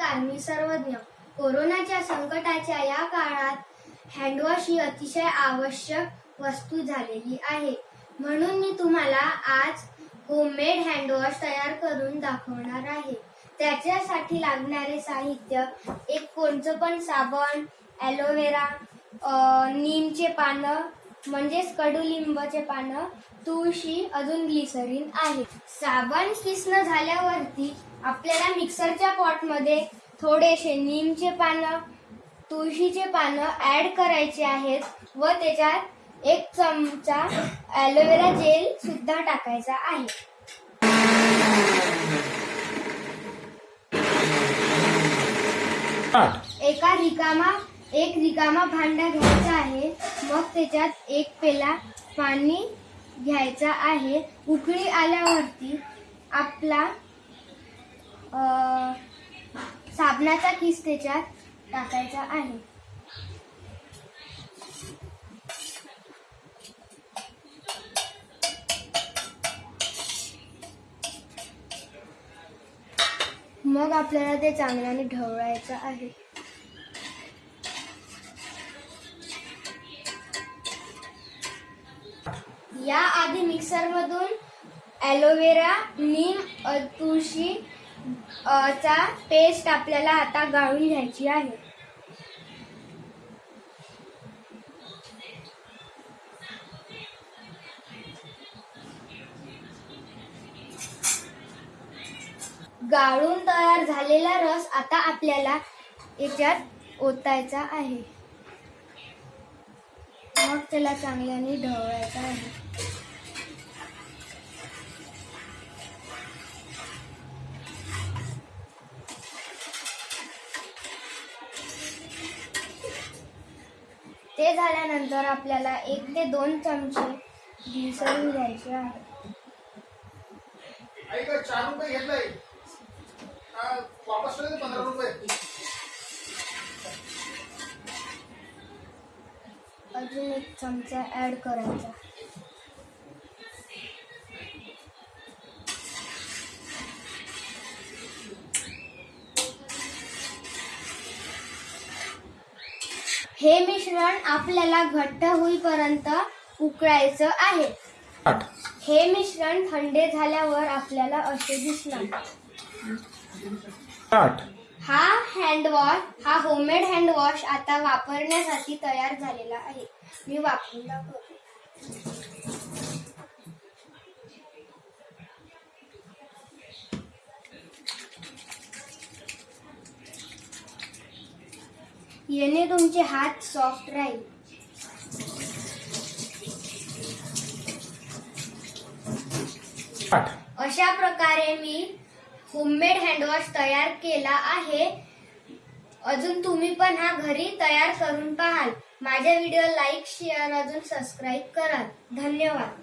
नमस्कार मी सर्वज्ञ. कोरोनाच्या संकटाच्या या काळात हँडवॉश ही अतिशय आवश्यक वस्तू झालेली आहे. म्हणून मी तुम्हाला आज होममेड हँडवॉश तयार करून दाखवणार आहे. त्याच्यासाठी लागणारे साहित्य एक कोणचं पण साबण ॲलोवेरा नीमचे पानं म्हणजेच कडुलिंबाचे पानं तुळशी अजून ग्लिसरीन आहे. साबण किसणं झाल्यावरती आपल्याला मिक्सरच्या पॉटमध्ये थोडेसे नीमचे पानं तुळशीचे पानं ऍड करायचे आहेत व त्याच्यात एक चमचा ॲलोवेरा जेल सुद्धा टाकायचा आहे. एका रिकामा एक रिकामा भांडा घ्यायचा आहे. मग त्याच्यात एक पेला पाणी घ्यायचा आहे. उकळी आल्यावरती आपला अ, साबणाचा किस त्याच्यात टाकायचा आहे. मग आपल्याला ते चांगल्याने ढवळायचं आहे. या आधी ॲलोवेरा नीम तुळशी चा पेस्ट आपल्याला आता गाळून घ्यायची आहे. गाळून तयार झालेला रस आता आपल्याला याच्यात ओतायचा आहे. मग त्याला चांगल्याने ढवळायचं आहे. ते झाल्यानंतर आपल्याला एक ते दोन चमचे मिसळून घ्यायचे आहे. चार रुपये घेतलंय. वापस पंधरा रुपये? अजून एक चमचा ऍड करायचा. हे मिश्रण आपल्याला घट्ट होईपर्यंत उकळायचं आहे. हे मिश्रण थंडे झाल्यावर आपल्याला असे दिसणार. हा हँडवॉश हा होममेड हँडवॉश आता वापरण्यासाठी तयार झालेला आहे. मी वापरून दाखवते. याने तुमचे हात सॉफ्ट राहील. अशा प्रकारे मी होममेड हँडवॉश तयार केला आहे. अजून तुम्ही पण हा घरी तयार करून पाहाल. माझ्या व्हिडिओ लाईक शेअर अजून सबस्क्राईब करा धन्यवाद.